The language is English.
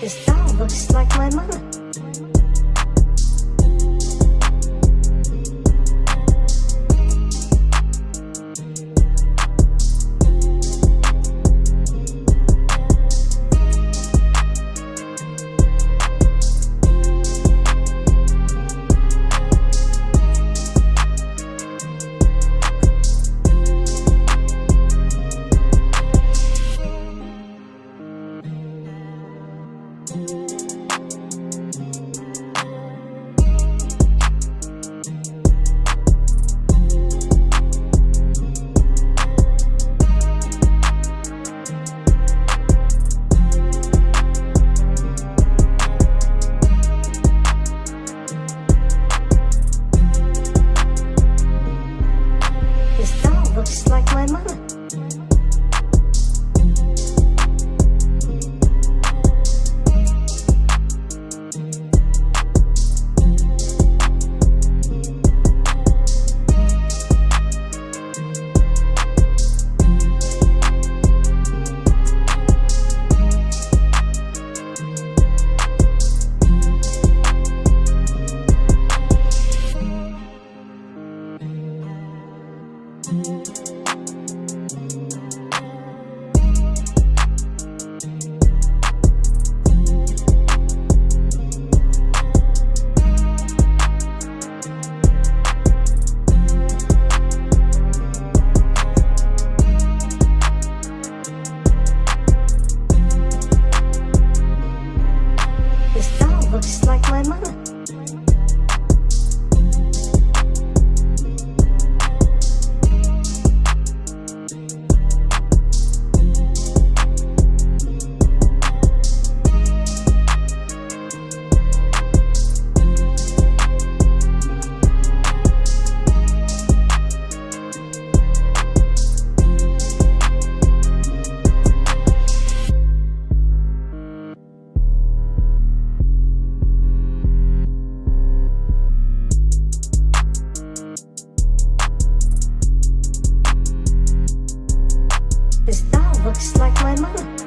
This doll looks like my mother. just like my mother. This doll looks like my mom.